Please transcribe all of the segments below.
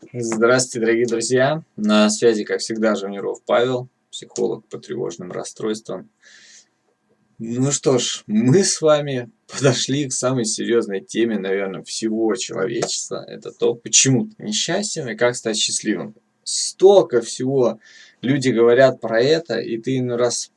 Здравствуйте, дорогие друзья! На связи, как всегда, Жавниров Павел, психолог по тревожным расстройствам. Ну что ж, мы с вами подошли к самой серьезной теме, наверное, всего человечества. Это то, почему ты несчастен и как стать счастливым. Столько всего люди говорят про это, и ты иной раз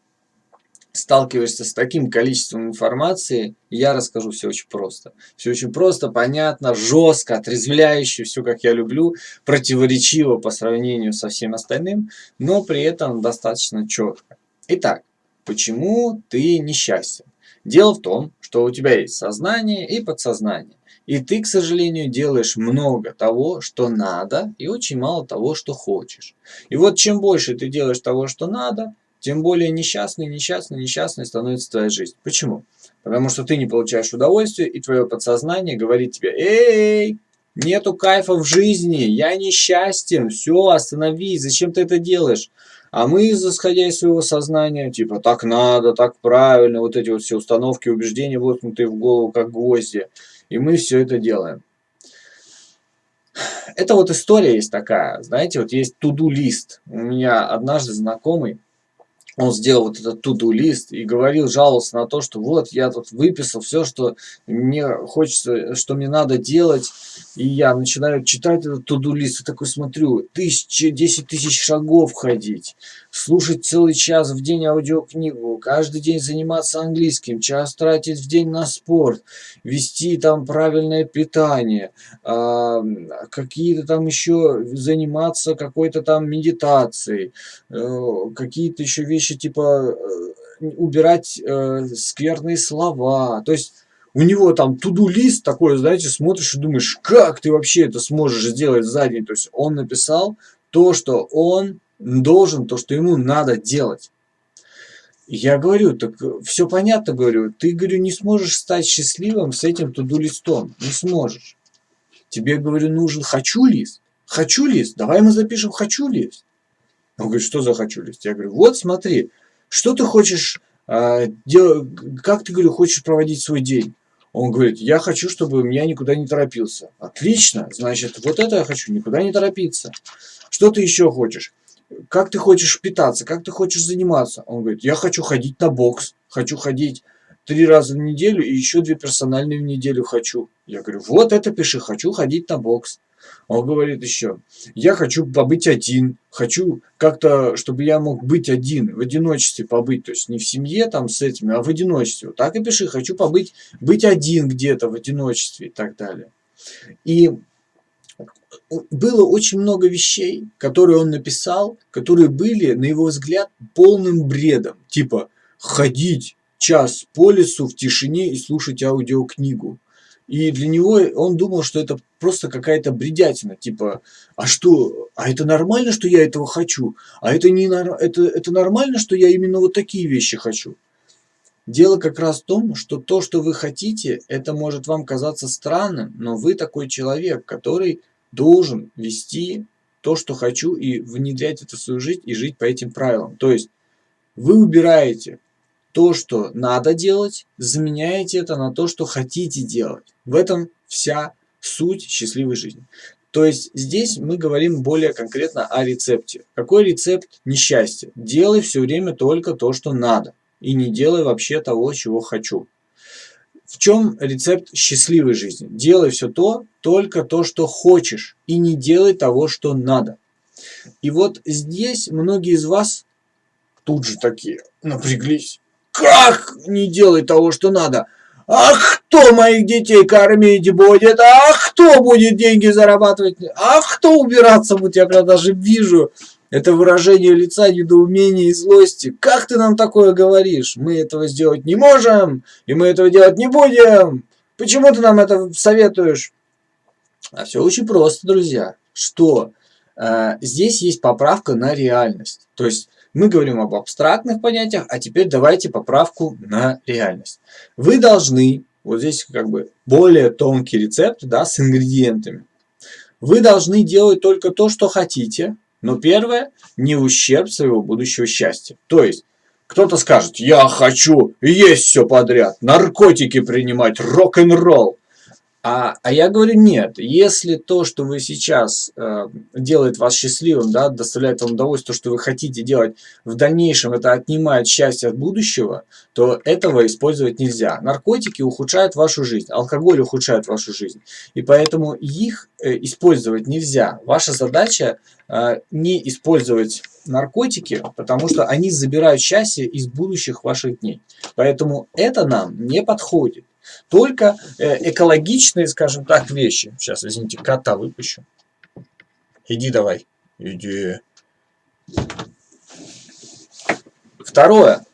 сталкиваешься с таким количеством информации, я расскажу все очень просто. Все очень просто, понятно, жестко, отрезвляюще, все как я люблю, противоречиво по сравнению со всем остальным, но при этом достаточно четко. Итак, почему ты несчастен? Дело в том, что у тебя есть сознание и подсознание. И ты, к сожалению, делаешь много того, что надо, и очень мало того, что хочешь. И вот чем больше ты делаешь того, что надо, тем более несчастной, несчастной, несчастной становится твоя жизнь. Почему? Потому что ты не получаешь удовольствия, и твое подсознание говорит тебе, эй, нету кайфа в жизни, я несчастен, все, остановись, зачем ты это делаешь? А мы, исходя из своего сознания, типа, так надо, так правильно, вот эти вот все установки, убеждения, воткнутые в голову, как гвозди, и мы все это делаем. Это вот история есть такая, знаете, вот есть туду-лист. У меня однажды знакомый, он сделал вот этот туду лист и говорил, жаловался на то, что вот я тут выписал все, что мне хочется, что мне надо делать, и я начинаю читать этот туду лист и такой смотрю, тысячи, десять тысяч шагов ходить, слушать целый час в день аудиокнигу, каждый день заниматься английским, час тратить в день на спорт, вести там правильное питание, э, какие-то там еще заниматься какой-то там медитацией, э, какие-то еще вещи вещи типа э, убирать э, скверные слова. То есть у него там туду-лист такой, знаете, смотришь и думаешь, как ты вообще это сможешь сделать за день. То есть он написал то, что он должен, то, что ему надо делать. Я говорю, так все понятно, говорю, ты, говорю, не сможешь стать счастливым с этим туду-листом, не сможешь. Тебе, говорю, нужен хочу-лист. Хочу-лист, давай мы запишем хочу-лист. Он говорит, что за хочу лист? Я говорю, вот смотри, что ты хочешь, а, дел... как ты, говорю, хочешь проводить свой день? Он говорит, я хочу, чтобы меня никуда не торопился. Отлично, значит, вот это я хочу, никуда не торопиться. Что ты еще хочешь? Как ты хочешь питаться, как ты хочешь заниматься? Он говорит, я хочу ходить на бокс, хочу ходить три раза в неделю и еще две персональные в неделю хочу. Я говорю, вот это пиши, хочу ходить на бокс. Он говорит еще, я хочу побыть один, хочу как-то, чтобы я мог быть один, в одиночестве побыть, то есть не в семье там с этими, а в одиночестве. Так и пиши, хочу побыть, быть один где-то в одиночестве и так далее. И было очень много вещей, которые он написал, которые были, на его взгляд, полным бредом. Типа ходить час по лесу в тишине и слушать аудиокнигу. И для него он думал, что это просто какая-то бредятина, типа, а что, а это нормально, что я этого хочу? А это, не, это, это нормально, что я именно вот такие вещи хочу? Дело как раз в том, что то, что вы хотите, это может вам казаться странным, но вы такой человек, который должен вести то, что хочу, и внедрять это в свою жизнь, и жить по этим правилам. То есть вы убираете то, что надо делать, заменяете это на то, что хотите делать. В этом вся суть счастливой жизни. То есть здесь мы говорим более конкретно о рецепте. Какой рецепт несчастья? Делай все время только то, что надо. И не делай вообще того, чего хочу. В чем рецепт счастливой жизни? Делай все то, только то, что хочешь. И не делай того, что надо. И вот здесь многие из вас тут же такие напряглись. Как не делай того, что надо? А кто моих детей кормить будет? А кто будет деньги зарабатывать? А кто убираться будет? Я когда даже вижу это выражение лица недоумения и злости. Как ты нам такое говоришь? Мы этого сделать не можем, и мы этого делать не будем. Почему ты нам это советуешь? А все очень просто, друзья. Что э, здесь есть поправка на реальность. То есть мы говорим об абстрактных понятиях, а теперь давайте поправку на реальность. Вы должны, вот здесь как бы более тонкий рецепт, да, с ингредиентами. Вы должны делать только то, что хотите, но первое, не ущерб своего будущего счастья. То есть, кто-то скажет, я хочу есть все подряд, наркотики принимать, рок-н-ролл. А, а я говорю, нет, если то, что вы сейчас э, делает вас счастливым, да, доставляет вам удовольствие, то, что вы хотите делать, в дальнейшем это отнимает счастье от будущего, то этого использовать нельзя. Наркотики ухудшают вашу жизнь, алкоголь ухудшает вашу жизнь, и поэтому их э, использовать нельзя. Ваша задача э, не использовать наркотики, потому что они забирают счастье из будущих ваших дней. Поэтому это нам не подходит. Только э, экологичные, скажем так, вещи. Сейчас, извините, кота выпущу. Иди давай. Иди. Второе.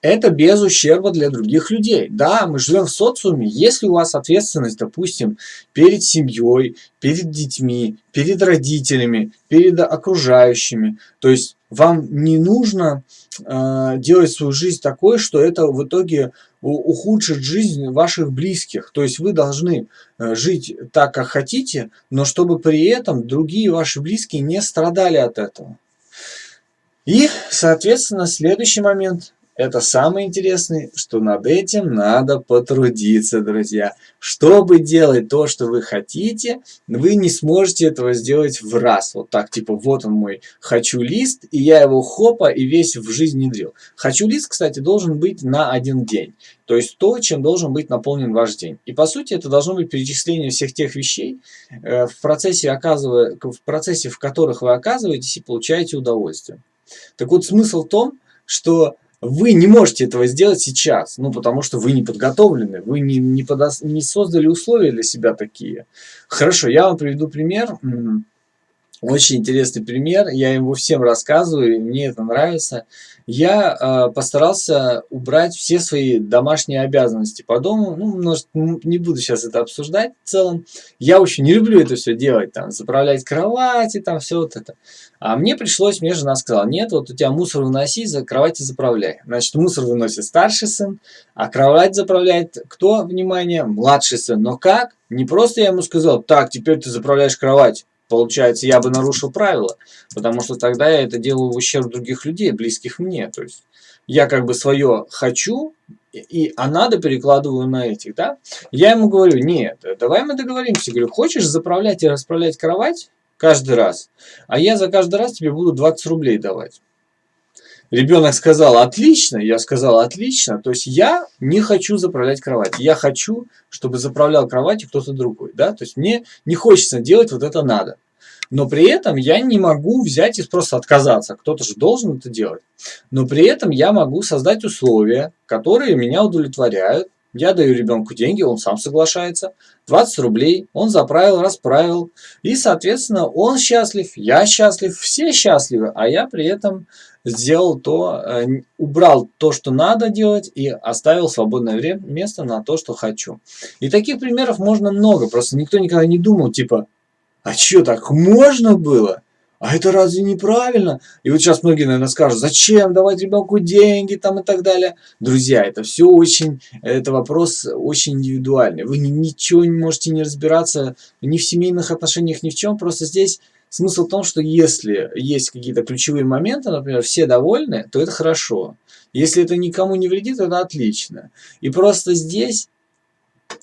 Это без ущерба для других людей. Да, мы живем в социуме. Если у вас ответственность, допустим, перед семьей, перед детьми, перед родителями, перед окружающими, то есть вам не нужно э, делать свою жизнь такой, что это в итоге ухудшит жизнь ваших близких. То есть вы должны э, жить так, как хотите, но чтобы при этом другие ваши близкие не страдали от этого. И, соответственно, следующий момент. Это самое интересное, что над этим надо потрудиться, друзья. Чтобы делать то, что вы хотите, вы не сможете этого сделать в раз. Вот так, типа, вот он мой хочу лист, и я его хопа и весь в жизнь внедрил. Хочу лист, кстати, должен быть на один день. То есть то, чем должен быть наполнен ваш день. И по сути это должно быть перечисление всех тех вещей, э, в процессе, оказывая, в процессе, в которых вы оказываетесь и получаете удовольствие. Так вот, смысл в том, что вы не можете этого сделать сейчас, ну, потому что вы не подготовлены, вы не, не, подо, не создали условия для себя такие. Хорошо, я вам приведу пример. Очень интересный пример, я его всем рассказываю, мне это нравится. Я э, постарался убрать все свои домашние обязанности по дому. Ну, может, не буду сейчас это обсуждать в целом. Я очень не люблю это все делать, там, заправлять кровати, там, все вот это. А мне пришлось, мне жена сказала, нет, вот у тебя мусор выноси, за кровати заправляй. Значит, мусор выносит старший сын, а кровать заправляет кто, внимание, младший сын. Но как? Не просто я ему сказал, так, теперь ты заправляешь кровать получается, я бы нарушил правила, потому что тогда я это делаю в ущерб других людей, близких мне. То есть я как бы свое хочу, и, а надо перекладываю на этих, да? Я ему говорю, нет, давай мы договоримся. Говорю, хочешь заправлять и расправлять кровать каждый раз, а я за каждый раз тебе буду 20 рублей давать. Ребенок сказал, отлично, я сказал, отлично. То есть я не хочу заправлять кровать. Я хочу, чтобы заправлял кроватью кто-то другой. Да? То есть мне не хочется делать вот это надо. Но при этом я не могу взять и просто отказаться. Кто-то же должен это делать. Но при этом я могу создать условия, которые меня удовлетворяют. Я даю ребенку деньги, он сам соглашается. 20 рублей, он заправил, расправил. И, соответственно, он счастлив, я счастлив, все счастливы. А я при этом сделал то, э, убрал то, что надо делать, и оставил свободное время, место на то, что хочу. И таких примеров можно много, просто никто никогда не думал, типа, а что, так можно было? А это разве неправильно? И вот сейчас многие, наверное, скажут, зачем давать ребенку деньги там и так далее. Друзья, это все очень, это вопрос очень индивидуальный. Вы ничего не можете не разбираться ни в семейных отношениях, ни в чем. Просто здесь Смысл в том, что если есть какие-то ключевые моменты, например, все довольны, то это хорошо. Если это никому не вредит, это отлично. И просто здесь,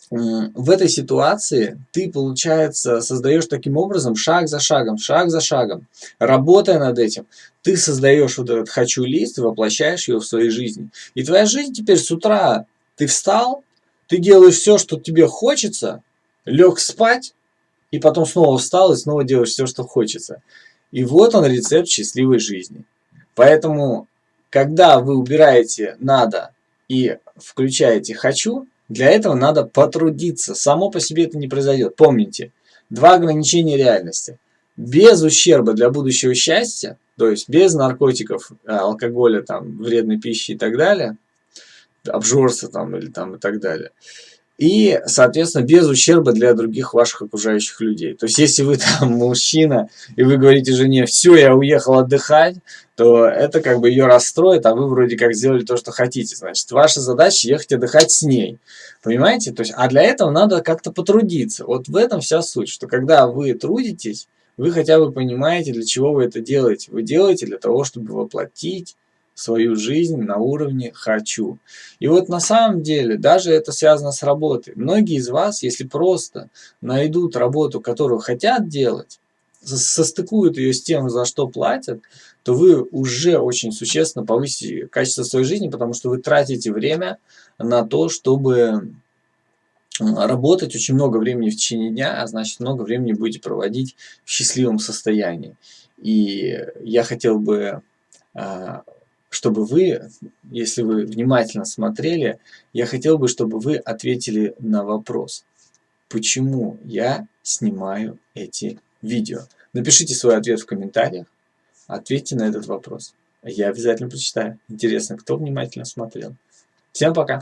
в этой ситуации, ты, получается, создаешь таким образом шаг за шагом, шаг за шагом. Работая над этим, ты создаешь вот этот «хочу» лист и воплощаешь его в своей жизни. И твоя жизнь теперь с утра, ты встал, ты делаешь все, что тебе хочется, лег спать, и потом снова встал и снова делаешь все, что хочется. И вот он рецепт счастливой жизни. Поэтому, когда вы убираете «надо» и включаете «хочу», для этого надо потрудиться. Само по себе это не произойдет. Помните, два ограничения реальности. Без ущерба для будущего счастья, то есть без наркотиков, алкоголя, там, вредной пищи и так далее, обжорства там или там и так далее – и, соответственно, без ущерба для других ваших окружающих людей. То есть, если вы там мужчина, и вы говорите жене, все, я уехал отдыхать, то это как бы ее расстроит, а вы вроде как сделали то, что хотите. Значит, ваша задача ехать отдыхать с ней. Понимаете? То есть, а для этого надо как-то потрудиться. Вот в этом вся суть, что когда вы трудитесь, вы хотя бы понимаете, для чего вы это делаете. Вы делаете для того, чтобы воплотить свою жизнь на уровне «хочу». И вот на самом деле, даже это связано с работой. Многие из вас, если просто найдут работу, которую хотят делать, состыкуют ее с тем, за что платят, то вы уже очень существенно повысите качество своей жизни, потому что вы тратите время на то, чтобы работать очень много времени в течение дня, а значит много времени будете проводить в счастливом состоянии. И я хотел бы, а, чтобы вы, если вы внимательно смотрели, я хотел бы, чтобы вы ответили на вопрос, почему я снимаю эти видео. Напишите свой ответ в комментариях, ответьте на этот вопрос. Я обязательно прочитаю. Интересно, кто внимательно смотрел. Всем пока!